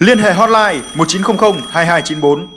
Liên hệ hotline 1900 2294.